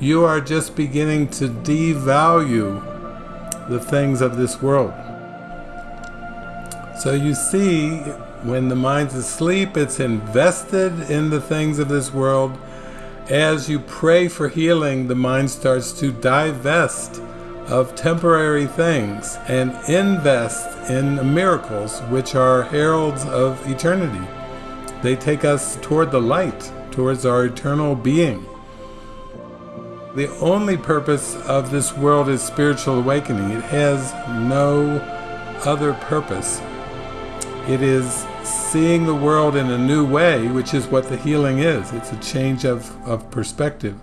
you are just beginning to devalue the things of this world. So you see, when the mind's asleep, it's invested in the things of this world. As you pray for healing, the mind starts to divest of temporary things and invest in miracles, which are heralds of eternity. They take us toward the light, towards our eternal being. The only purpose of this world is spiritual awakening. It has no other purpose. It is seeing the world in a new way, which is what the healing is. It's a change of, of perspective.